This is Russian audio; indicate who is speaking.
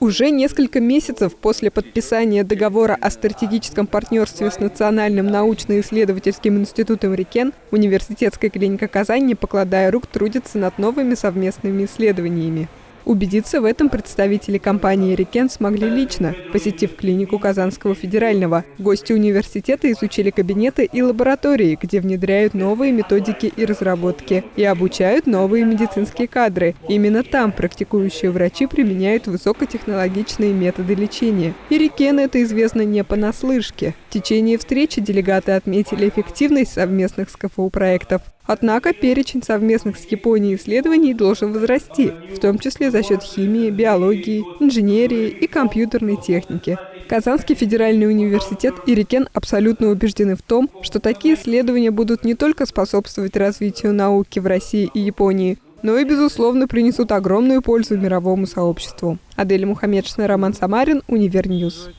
Speaker 1: Уже несколько месяцев после подписания договора о стратегическом партнерстве с Национальным научно-исследовательским институтом РИКЕН университетская клиника Казань, не покладая рук, трудится над новыми совместными исследованиями. Убедиться в этом представители компании «Рикен» смогли лично, посетив клинику Казанского федерального. Гости университета изучили кабинеты и лаборатории, где внедряют новые методики и разработки и обучают новые медицинские кадры. Именно там практикующие врачи применяют высокотехнологичные методы лечения. И «Рикен» это известно не понаслышке. В течение встречи делегаты отметили эффективность совместных СКФУ-проектов. Однако перечень совместных с Японией исследований должен возрасти, в том числе за счет химии, биологии, инженерии и компьютерной техники. Казанский федеральный университет и RIKEN абсолютно убеждены в том, что такие исследования будут не только способствовать развитию науки в России и Японии, но и, безусловно, принесут огромную пользу мировому сообществу. Адель Мухаммедшина, Роман Самарин, Univer News.